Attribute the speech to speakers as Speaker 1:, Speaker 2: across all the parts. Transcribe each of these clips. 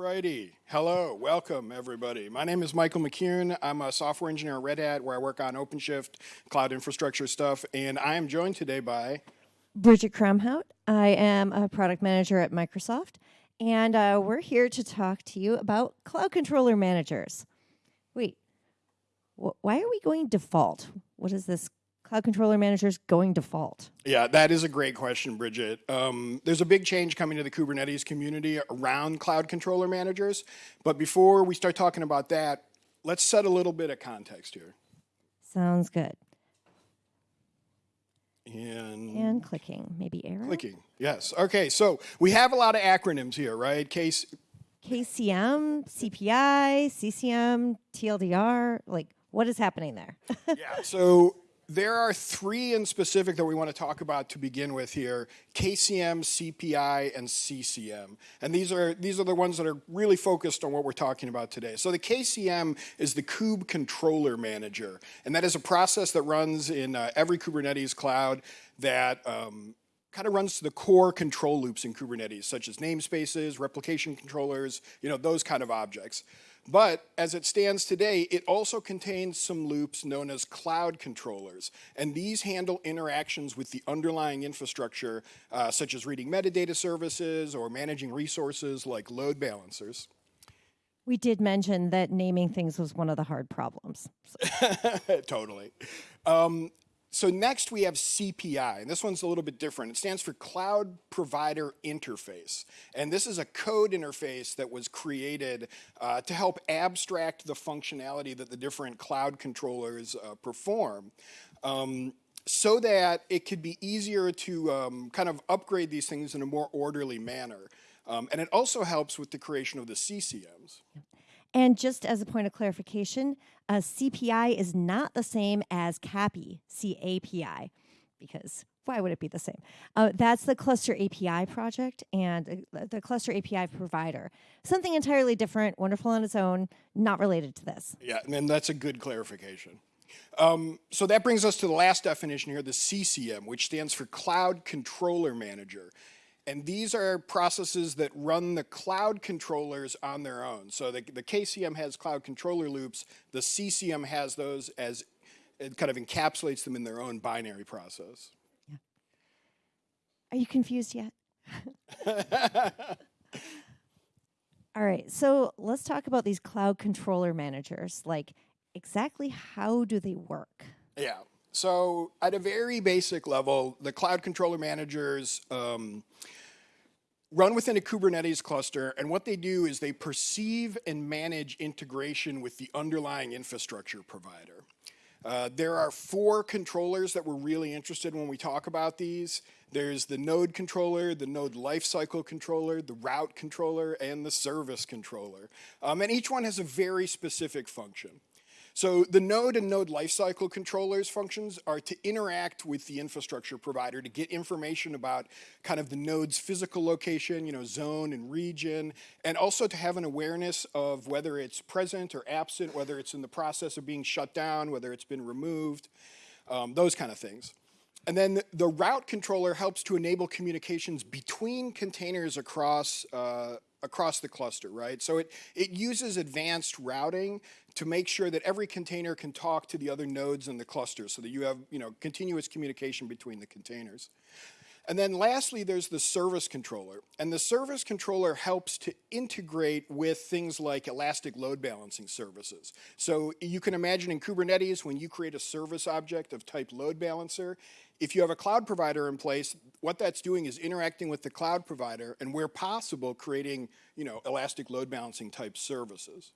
Speaker 1: Alrighty, hello, welcome everybody. My name is Michael McCune. I'm a software engineer at Red Hat where I work on OpenShift, cloud infrastructure stuff, and I am joined today by
Speaker 2: Bridget Kromhout. I am a product manager at Microsoft, and uh, we're here to talk to you about cloud controller managers. Wait, wh why are we going default? What is this cloud controller managers going default?
Speaker 1: Yeah, that is a great question, Bridget. Um, there's a big change coming to the Kubernetes community around cloud controller managers. But before we start talking about that, let's set a little bit of context here.
Speaker 2: Sounds good.
Speaker 1: And,
Speaker 2: and clicking, maybe arrow?
Speaker 1: Clicking, yes. Okay, so we have a lot of acronyms here, right? Case
Speaker 2: KCM, CPI, CCM, TLDR, like what is happening there?
Speaker 1: yeah, so there are three in specific that we want to talk about to begin with here, KCM, CPI, and CCM. And these are, these are the ones that are really focused on what we're talking about today. So the KCM is the Kube Controller Manager. And that is a process that runs in uh, every Kubernetes cloud that um, kind of runs to the core control loops in Kubernetes, such as namespaces, replication controllers, you know, those kind of objects. But as it stands today, it also contains some loops known as cloud controllers. And these handle interactions with the underlying infrastructure, uh, such as reading metadata services or managing resources like load balancers.
Speaker 2: We did mention that naming things was one of the hard problems.
Speaker 1: totally. Um, so next we have CPI, and this one's a little bit different. It stands for Cloud Provider Interface. And this is a code interface that was created uh, to help abstract the functionality that the different cloud controllers uh, perform. Um, so that it could be easier to um, kind of upgrade these things in a more orderly manner. Um, and it also helps with the creation of the CCMs.
Speaker 2: And just as a point of clarification, a CPI is not the same as CAPI, C-A-P-I, because why would it be the same? Uh, that's the Cluster API project and uh, the Cluster API provider. Something entirely different, wonderful on its own, not related to this.
Speaker 1: Yeah, and that's a good clarification. Um, so that brings us to the last definition here, the CCM, which stands for Cloud Controller Manager. And these are processes that run the cloud controllers on their own. So the, the KCM has cloud controller loops. The CCM has those as it kind of encapsulates them in their own binary process. Yeah.
Speaker 2: Are you confused yet? All right, so let's talk about these cloud controller managers. Like, exactly how do they work?
Speaker 1: Yeah, so at a very basic level, the cloud controller managers um, run within a Kubernetes cluster, and what they do is they perceive and manage integration with the underlying infrastructure provider. Uh, there are four controllers that we're really interested in when we talk about these. There's the node controller, the node lifecycle controller, the route controller, and the service controller. Um, and each one has a very specific function. So the node and node lifecycle controllers functions are to interact with the infrastructure provider to get information about kind of the node's physical location, you know, zone and region, and also to have an awareness of whether it's present or absent, whether it's in the process of being shut down, whether it's been removed, um, those kind of things. And then the route controller helps to enable communications between containers across uh, across the cluster, right? So it, it uses advanced routing to make sure that every container can talk to the other nodes in the cluster so that you have you know, continuous communication between the containers. And then lastly, there's the service controller. And the service controller helps to integrate with things like elastic load balancing services. So you can imagine in Kubernetes, when you create a service object of type load balancer, if you have a cloud provider in place, what that's doing is interacting with the cloud provider and where possible, creating you know, elastic load balancing type services.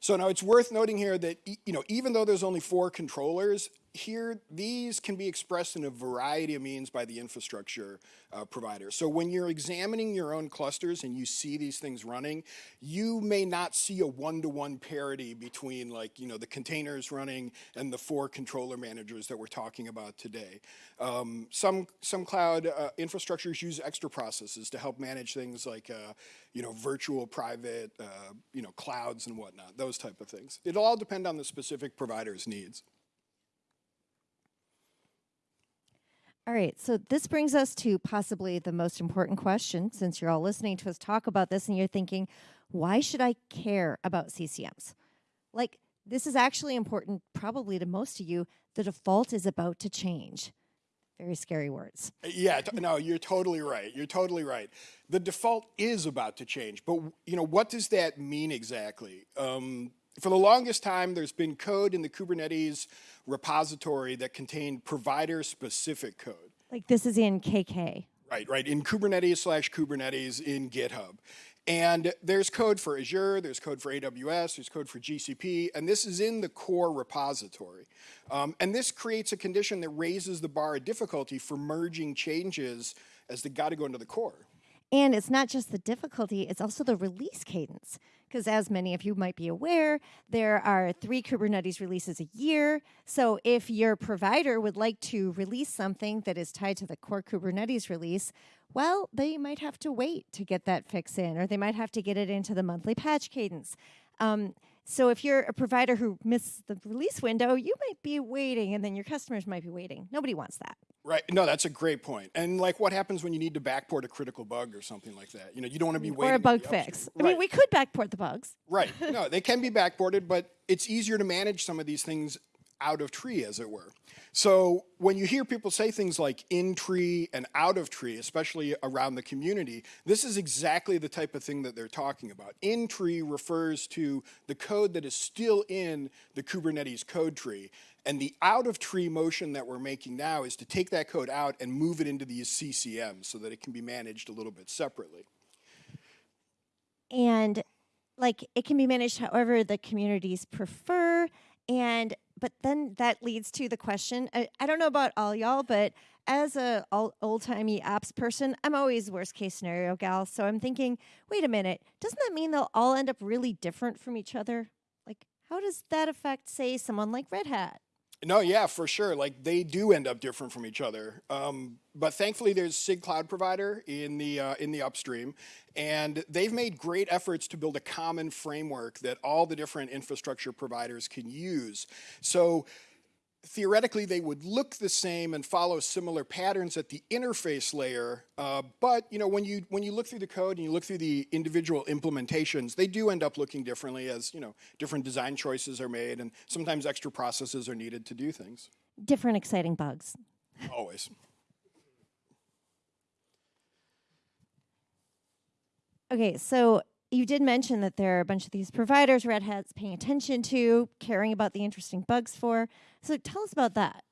Speaker 1: So now it's worth noting here that you know, even though there's only four controllers, here these can be expressed in a variety of means by the infrastructure uh, provider. So when you're examining your own clusters and you see these things running, you may not see a one-to-one -one parity between like, you know, the containers running and the four controller managers that we're talking about today. Um, some, some cloud uh, infrastructures use extra processes to help manage things like, uh, you know, virtual private, uh, you know, clouds and whatnot, those type of things. It'll all depend on the specific provider's needs.
Speaker 2: All right, so this brings us to possibly the most important question since you're all listening to us talk about this and you're thinking, why should I care about CCMs? Like, this is actually important, probably to most of you. The default is about to change. Very scary words.
Speaker 1: Yeah, t- no, you're totally right. You're totally right. The default is about to change, but you know what does that mean exactly? Um, for the longest time, there's been code in the Kubernetes repository that contained provider-specific code.
Speaker 2: Like this is in KK.
Speaker 1: Right, right. In Kubernetes slash Kubernetes in GitHub. And there's code for Azure, there's code for AWS, there's code for GCP, and this is in the core repository. Um, and this creates a condition that raises the bar of difficulty for merging changes as they got to go into the core.
Speaker 2: And it's not just the difficulty, it's also the release cadence. Because as many of you might be aware, there are three Kubernetes releases a year. So if your provider would like to release something that is tied to the core Kubernetes release, well, they might have to wait to get that fix in, or they might have to get it into the monthly patch cadence. Um, so if you're a provider who missed the release window, you might be waiting, and then your customers might be waiting. Nobody wants that.
Speaker 1: Right. No, that's a great point. And like, what happens when you need to backport a critical bug or something like that? You know, you don't want to be waiting.
Speaker 2: Or a bug fix. I mean, we could backport the bugs.
Speaker 1: Right. No, they can be backported, but it's easier to manage some of these things out of tree, as it were. So when you hear people say things like in tree and out of tree, especially around the community, this is exactly the type of thing that they're talking about. In tree refers to the code that is still in the Kubernetes code tree. And the out of tree motion that we're making now is to take that code out and move it into these CCMs so that it can be managed a little bit separately.
Speaker 2: and like it can be managed however the communities prefer and but then that leads to the question I, I don't know about all y'all but as a old timey apps person i'm always worst case scenario gal so i'm thinking wait a minute doesn't that mean they'll all end up really different from each other? Like how does that affect say someone like red hat
Speaker 1: No, yeah, for sure. Like they do end up different from each other. Um, but thankfully, there's SIG Cloud Provider in the uh, in the upstream, and they've made great efforts to build a common framework that all the different infrastructure providers can use. So theoretically they would look the same and follow similar patterns at the interface layer uh, but you know when you when you look through the code and you look through the individual implementations they do end up looking differently as you know different design choices are made and sometimes extra processes are needed to do things.
Speaker 2: Different exciting bugs.
Speaker 1: Always.
Speaker 2: Okay, so you did mention that there are a bunch of these providers Red Hat's paying attention to, caring about the interesting bugs for. So tell us about that.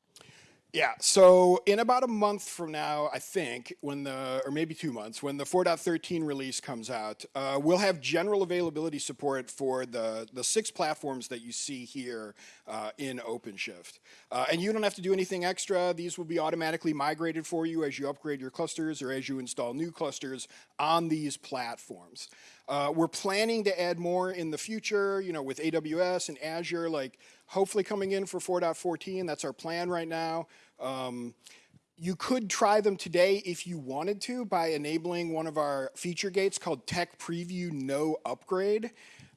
Speaker 1: Yeah, so in about a month from now, I think, when the, or maybe two months, when the 4.13 release comes out, uh, we'll have general availability support for the, the six platforms that you see here uh, in OpenShift. Uh, and you don't have to do anything extra. These will be automatically migrated for you as you upgrade your clusters or as you install new clusters on these platforms. Uh, we're planning to add more in the future, you know, with AWS and Azure, like hopefully coming in for 4.14. That's our plan right now. Um, you could try them today if you wanted to by enabling one of our feature gates called Tech Preview No Upgrade.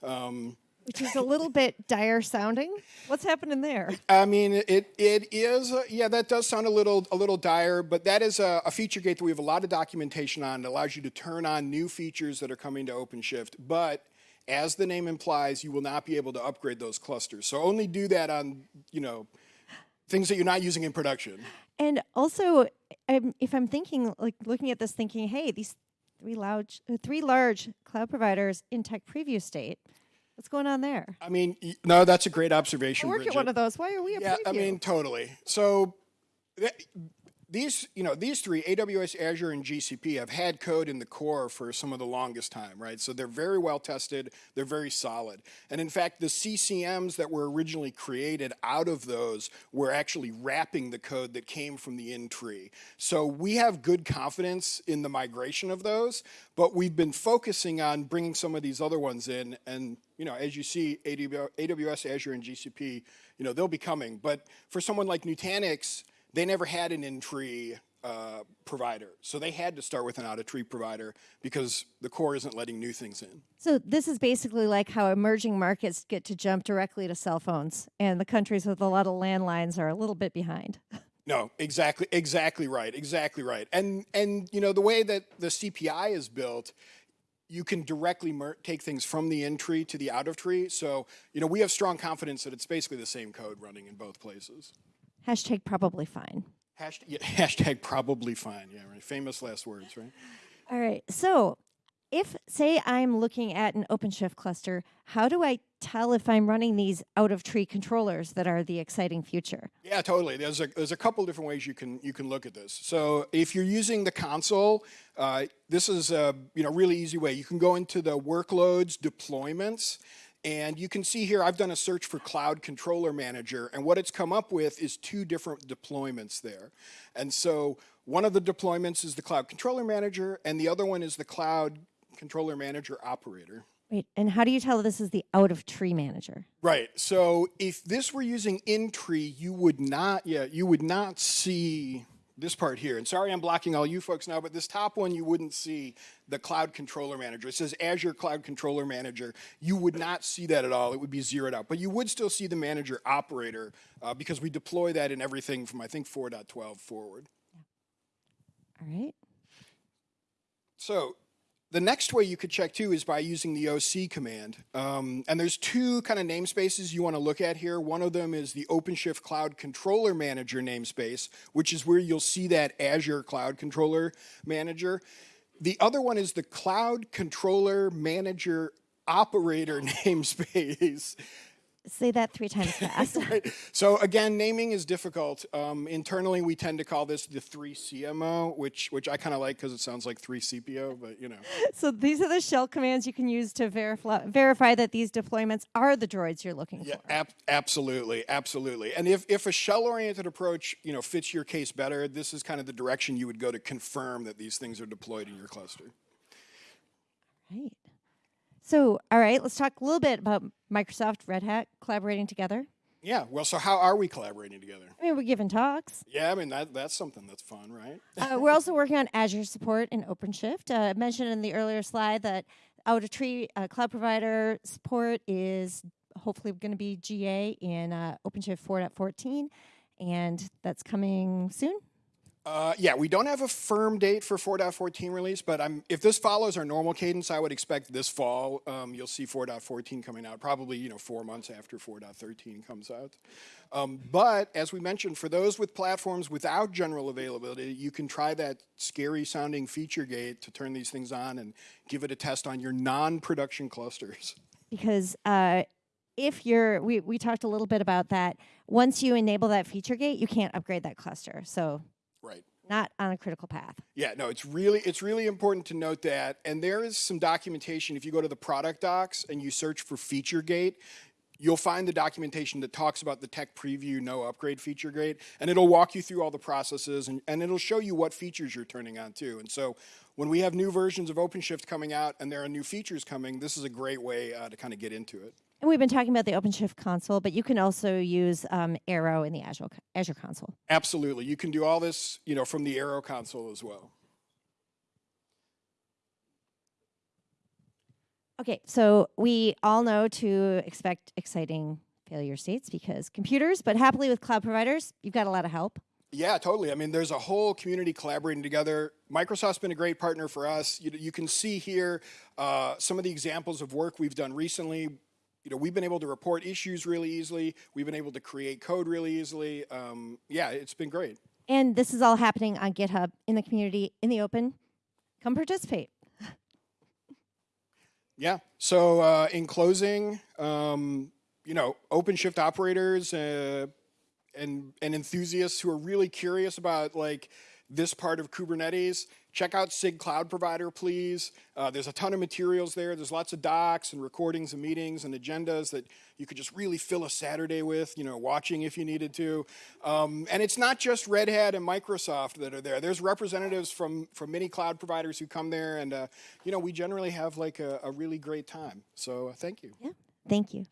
Speaker 1: Um,
Speaker 2: Which is a little bit dire sounding. What's happening there?
Speaker 1: I mean, it it is uh, yeah that does sound a little a little dire, but that is a, a feature gate that we have a lot of documentation on. It allows you to turn on new features that are coming to OpenShift, but as the name implies, you will not be able to upgrade those clusters. So only do that on you know things that you're not using in production.
Speaker 2: And also, I'm, if I'm thinking, like looking at this, thinking, hey, these three large, uh, three large cloud providers in tech preview state, what's going on there?
Speaker 1: I mean, y- no, that's a great observation.
Speaker 2: I work
Speaker 1: Bridget.
Speaker 2: at one of those. Why are we a
Speaker 1: Yeah, I mean, totally. So th- these, you know, these three, AWS, Azure, and GCP, have had code in the core for some of the longest time, right? So they're very well tested. They're very solid. And in fact, the CCMs that were originally created out of those were actually wrapping the code that came from the in tree. So we have good confidence in the migration of those, but we've been focusing on bringing some of these other ones in. And, you know, as you see, AWS, Azure, and GCP, you know, they'll be coming. But for someone like Nutanix, they never had an in-tree uh, provider. So they had to start with an out-of-tree provider because the core isn't letting new things in.
Speaker 2: So this is basically like how emerging markets get to jump directly to cell phones, and the countries with a lot of landlines are a little bit behind.
Speaker 1: No, exactly, exactly right, exactly right. And and you know the way that the CPI is built, you can directly mer- take things from the in tree to the out of tree. So you know we have strong confidence that it's basically the same code running in both places.
Speaker 2: Hashtag probably fine.
Speaker 1: Hashtag, yeah, hashtag probably fine. Yeah, right. Famous last words, right?
Speaker 2: All right. So, if say I'm looking at an OpenShift cluster, how do I tell if I'm running these out of tree controllers that are the exciting future?
Speaker 1: Yeah, totally. There's a there's a couple different ways you can you can look at this. So if you're using the console, uh, this is a you know really easy way. You can go into the workloads deployments. And you can see here, I've done a search for Cloud Controller Manager, and what it's come up with is two different deployments there. And so one of the deployments is the Cloud Controller Manager, and the other one is the Cloud Controller Manager Operator.
Speaker 2: Wait, and how do you tell this is the out of tree manager?
Speaker 1: Right. So if this were using in tree, you would not, yeah, you would not see this part here. And sorry I'm blocking all you folks now, but this top one you wouldn't see the Cloud Controller Manager. It says Azure Cloud Controller Manager. You would not see that at all. It would be zeroed out. But you would still see the manager operator uh, because we deploy that in everything from I think 4.12 forward.
Speaker 2: All right.
Speaker 1: So the next way you could check too is by using the OC command. Um, and there's two kind of namespaces you want to look at here. One of them is the OpenShift Cloud Controller Manager namespace, which is where you'll see that Azure Cloud Controller Manager. The other one is the Cloud Controller Manager Operator namespace.
Speaker 2: Say that three times fast.
Speaker 1: Right. So again, naming is difficult. Um, internally, we tend to call this the three CMO, which which I kind of like because it sounds like three CPO, but you know.
Speaker 2: so these are the shell commands you can use to verify verify that these deployments are the droids you're looking
Speaker 1: Yeah,
Speaker 2: for.
Speaker 1: ab- absolutely, absolutely. And if, if a shell-oriented approach, you know, fits your case better, this is kind of the direction you would go to confirm that these things are deployed in your cluster.
Speaker 2: Right. So, all right, let's talk a little bit about Microsoft, Red Hat collaborating together.
Speaker 1: Yeah. Well, so how are we collaborating together?
Speaker 2: I mean, we're giving talks.
Speaker 1: Yeah, I mean that that's something that's fun, right?
Speaker 2: uh, we're also working on Azure support and OpenShift. Uh, I mentioned in the earlier slide that out of tree uh, cloud provider support is hopefully going to be GA in uh, OpenShift 4.14, and that's coming soon.
Speaker 1: Uh, yeah, we don't have a firm date for 4.14 release, but I'm, if this follows our normal cadence, I would expect this fall um, you'll see 4.14 coming out, probably you know four months after 4.13 comes out. Um, but as we mentioned, for those with platforms without general availability, you can try that scary sounding feature gate to turn these things on and give it a test on your non-production clusters.
Speaker 2: Because uh, if you're, we, we talked a little bit about that. Once you enable that feature gate, you can't upgrade that cluster. So. Not on a critical path.
Speaker 1: Yeah, no, it's really it's really important to note that. And there is some documentation. If you go to the product docs and you search for feature gate, you'll find the documentation that talks about the tech preview no upgrade feature gate, and it'll walk you through all the processes and, and it'll show you what features you're turning on too. And so when we have new versions of OpenShift coming out and there are new features coming, this is a great way uh, to kind of get into it.
Speaker 2: And we've been talking about the OpenShift console, but you can also use um, ARO in the Azure, Azure console.
Speaker 1: Absolutely, you can do all this, you know, from the ARO console as well.
Speaker 2: Okay, so we all know to expect exciting failure states because computers, but happily with cloud providers, you've got a lot of help.
Speaker 1: Yeah, totally. I mean, there's a whole community collaborating together. Microsoft's been a great partner for us. You, you can see here uh, some of the examples of work we've done recently. You know, we've been able to report issues really easily. We've been able to create code really easily. Um, yeah, it's been great.
Speaker 2: And this is all happening on GitHub in the community, in the open. Come participate.
Speaker 1: Yeah. So uh, in closing, um, you know, OpenShift operators uh, and and enthusiasts who are really curious about like this part of Kubernetes, check out SIG Cloud Provider, please. Uh, there's a ton of materials there. There's lots of docs and recordings and meetings and agendas that you could just really fill a Saturday with, you know, watching if you needed to. Um, and it's not just Red Hat and Microsoft that are there. There's representatives from, from many cloud providers who come there, and, uh, you know, we generally have like a, a really great time. So uh, thank you.
Speaker 2: Yeah, thank you.